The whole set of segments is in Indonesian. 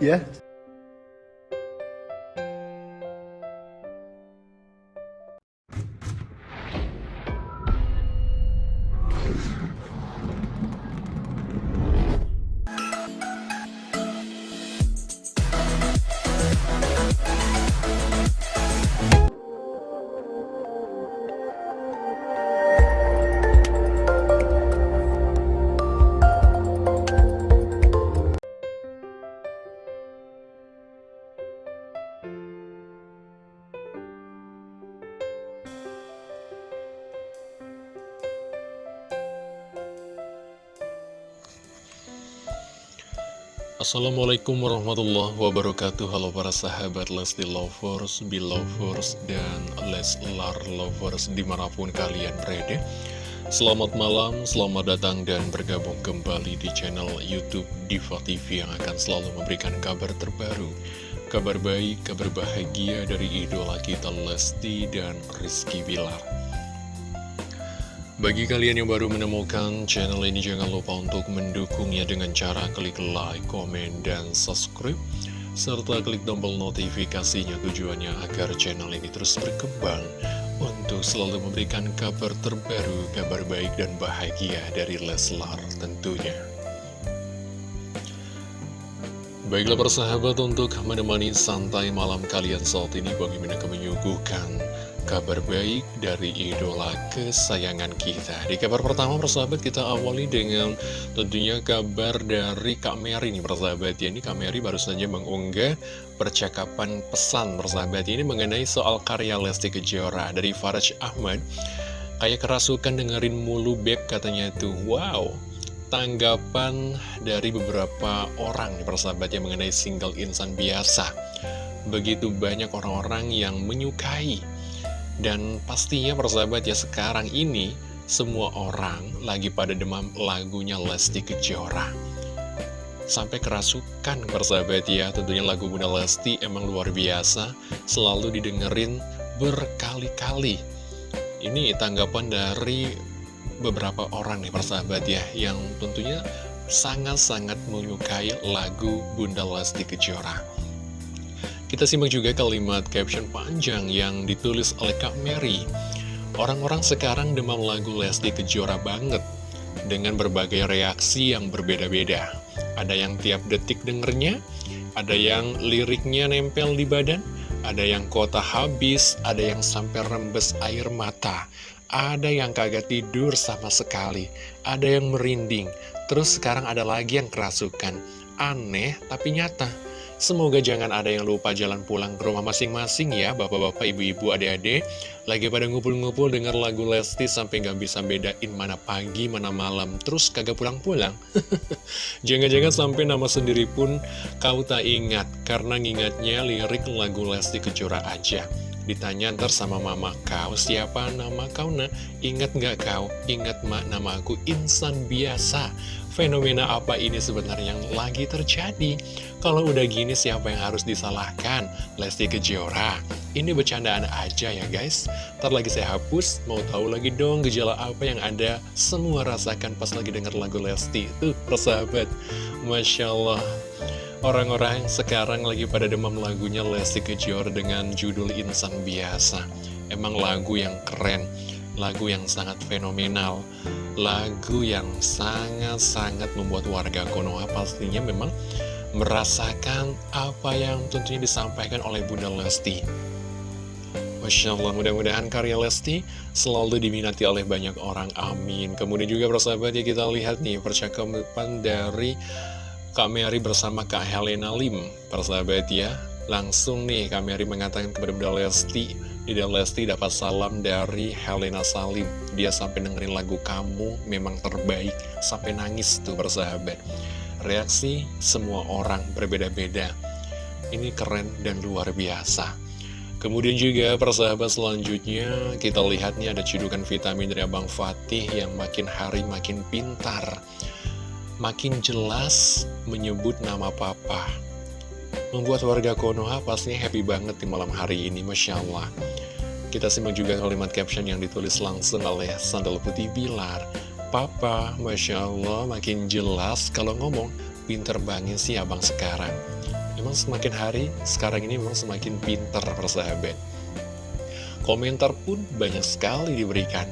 ya. Assalamualaikum warahmatullahi wabarakatuh. Halo para sahabat Lesti Lovers, Belovers, dan Leslar Lovers di mana pun kalian berada. Selamat malam, selamat datang dan bergabung kembali di channel Youtube Diva TV yang akan selalu memberikan kabar terbaru Kabar baik, kabar bahagia dari idola kita Lesti dan Rizky Bilar bagi kalian yang baru menemukan channel ini, jangan lupa untuk mendukungnya dengan cara klik like, komen, dan subscribe. Serta klik tombol notifikasinya tujuannya agar channel ini terus berkembang untuk selalu memberikan kabar terbaru, kabar baik dan bahagia dari Leslar tentunya. Baiklah persahabat untuk menemani santai malam kalian saat ini bagaimana kami menyuguhkan kabar baik dari idola kesayangan kita. Di kabar pertama persahabat kita awali dengan tentunya kabar dari Kak Mary nih persahabat ya Ini Kak Mary baru saja mengunggah percakapan pesan persahabat Ini mengenai soal karya Lesti Kejora dari Faraj Ahmad. Kayak kerasukan dengerin mulu beb katanya tuh. Wow Tanggapan dari beberapa orang nih persahabat yang mengenai single insan biasa Begitu banyak orang-orang yang menyukai dan pastinya persahabat ya sekarang ini semua orang lagi pada demam lagunya Lesti Kejora. Sampai kerasukan persahabat ya, tentunya lagu Bunda Lesti emang luar biasa, selalu didengerin berkali-kali. Ini tanggapan dari beberapa orang nih persahabat ya, yang tentunya sangat-sangat menyukai lagu Bunda Lesti Kejora. Kita simak juga kalimat caption panjang yang ditulis oleh Kak Mary. Orang-orang sekarang demam lagu Lesti Kejora banget, dengan berbagai reaksi yang berbeda-beda. Ada yang tiap detik dengernya, ada yang liriknya nempel di badan, ada yang kota habis, ada yang sampai rembes air mata, ada yang kagak tidur sama sekali, ada yang merinding, terus sekarang ada lagi yang kerasukan. Aneh tapi nyata. Semoga jangan ada yang lupa jalan pulang ke rumah masing-masing ya Bapak-bapak, ibu-ibu, adik-adik Lagi pada ngumpul-ngumpul denger lagu Lesti sampai gak bisa bedain mana pagi, mana malam Terus kagak pulang-pulang Jangan-jangan sampai nama sendiri pun kau tak ingat Karena ngingatnya lirik lagu Lesti Kejora aja Ditanya ntar sama mama kau, siapa nama kau nak? Ingat gak kau? Ingat mak nama aku insan biasa Fenomena apa ini sebenarnya yang lagi terjadi? Kalau udah gini siapa yang harus disalahkan? Lesti Kejora. Ini bercandaan aja ya guys. Ntar lagi saya hapus, mau tahu lagi dong gejala apa yang Anda semua rasakan pas lagi denger lagu Lesti. Tuh, persahabat. Masya Allah. Orang-orang sekarang lagi pada demam lagunya Lesti Kejora dengan judul Insan Biasa. Emang lagu yang keren lagu yang sangat fenomenal, lagu yang sangat-sangat membuat warga Konoha pastinya memang merasakan apa yang tentunya disampaikan oleh Bunda Lesti. Masya Allah, mudah-mudahan karya Lesti selalu diminati oleh banyak orang, amin. Kemudian juga persahabat ya kita lihat nih percakapan dari Kak Mary bersama Kak Helena Lim, persahabat ya. Langsung nih Kak Mary mengatakan kepada Bunda Lesti, Ida Lesti dapat salam dari Helena Salim. Dia sampai dengerin lagu kamu memang terbaik. Sampai nangis tuh bersahabat Reaksi semua orang berbeda-beda. Ini keren dan luar biasa. Kemudian juga persahabat selanjutnya Kita lihat nih ada cedukan vitamin dari Abang Fatih Yang makin hari makin pintar Makin jelas menyebut nama papa Membuat warga Konoha pastinya happy banget di malam hari ini Masya Allah kita simak juga kalimat caption yang ditulis langsung oleh Sandal Putih Bilar. Papa, Masya Allah, makin jelas kalau ngomong, pinter banget sih abang sekarang. Memang semakin hari, sekarang ini memang semakin pintar persahabat. Komentar pun banyak sekali diberikan.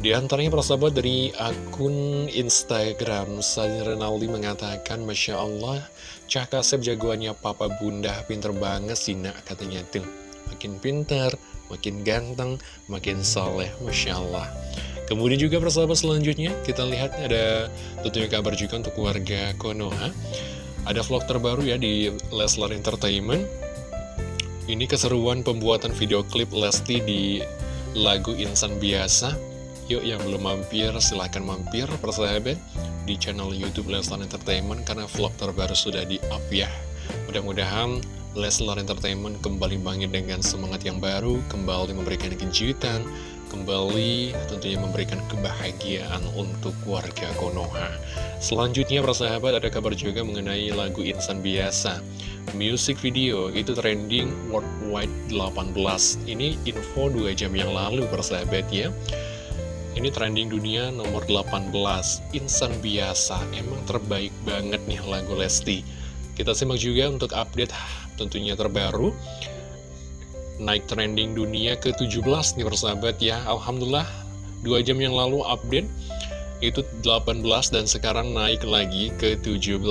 Di antaranya persahabat dari akun Instagram Sadi Renaldi mengatakan Masya Allah Cak Kasep jagoannya papa bunda. Pinter banget sih nak katanya. Tuh Makin pinter, makin ganteng, makin soleh Masya Allah. Kemudian juga persahabat selanjutnya kita lihat ada tentunya kabar juga untuk warga Konoha. Ada vlog terbaru ya di Leslar Entertainment. Ini keseruan pembuatan video klip Lesti di lagu Insan Biasa Yuk yang belum mampir silahkan mampir persahabat di channel Youtube Leslar Entertainment karena vlog terbaru sudah di up ya. Mudah-mudahan Leslar Entertainment kembali bangkit dengan semangat yang baru, kembali memberikan kejutan, kembali tentunya memberikan kebahagiaan untuk warga Konoha. Selanjutnya persahabat ada kabar juga mengenai lagu Insan Biasa. Music video itu trending worldwide 18. Ini info 2 jam yang lalu persahabat ya. Ini trending dunia nomor 18 Insan biasa. Emang terbaik banget nih lagu Lesti. Kita simak juga untuk update tentunya terbaru. Naik trending dunia ke-17 nih persahabat ya. Alhamdulillah 2 jam yang lalu update itu 18 dan sekarang naik lagi ke 17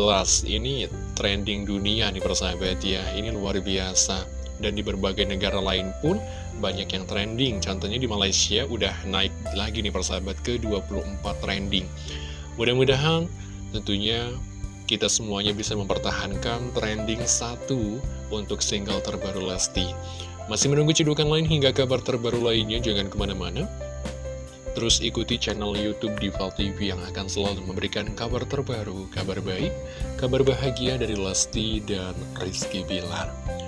Ini trending dunia nih persahabat ya. Ini luar biasa dan di berbagai negara lain pun banyak yang trending. Contohnya di Malaysia udah naik lagi nih persahabat ke 24 trending. Mudah-mudahan tentunya kita semuanya bisa mempertahankan trending satu untuk single terbaru Lesti. Masih menunggu cedukan lain hingga kabar terbaru lainnya, jangan ke mana-mana. Terus ikuti channel Youtube Diva TV yang akan selalu memberikan kabar terbaru, kabar baik, kabar bahagia dari Lesti dan Rizky Bilar.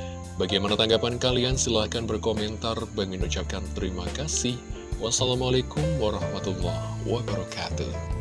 Bagaimana tanggapan kalian? Silahkan berkomentar. Bagi ucapkan terima kasih. Wassalamualaikum warahmatullahi wabarakatuh.